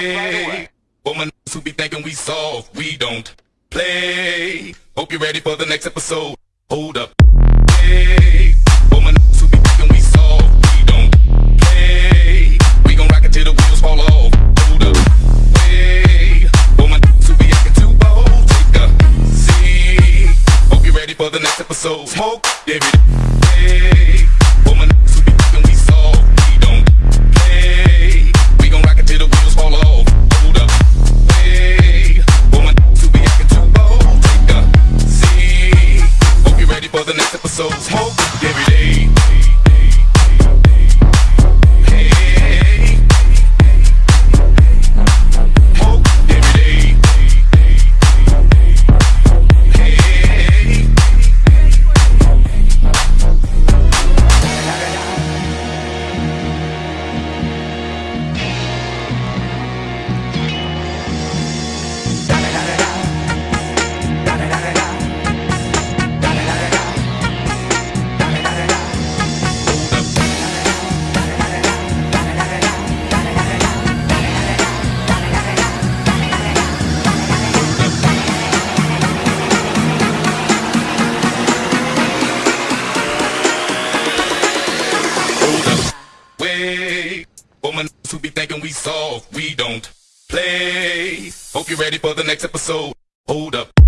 Wait, woman who be thinking we soft, we don't play. Hope you're ready for the next episode. Hold up. Wait, woman who be thinking we soft, we don't play. We gon' rock it till the wheels fall off. Hold up. Wait, woman who be acting too bold, take a seat. Hope you're ready for the next episode. Smoke every Wait, woman who be thinking we soft, we don't play. Hope you're ready for the next episode. Hold up.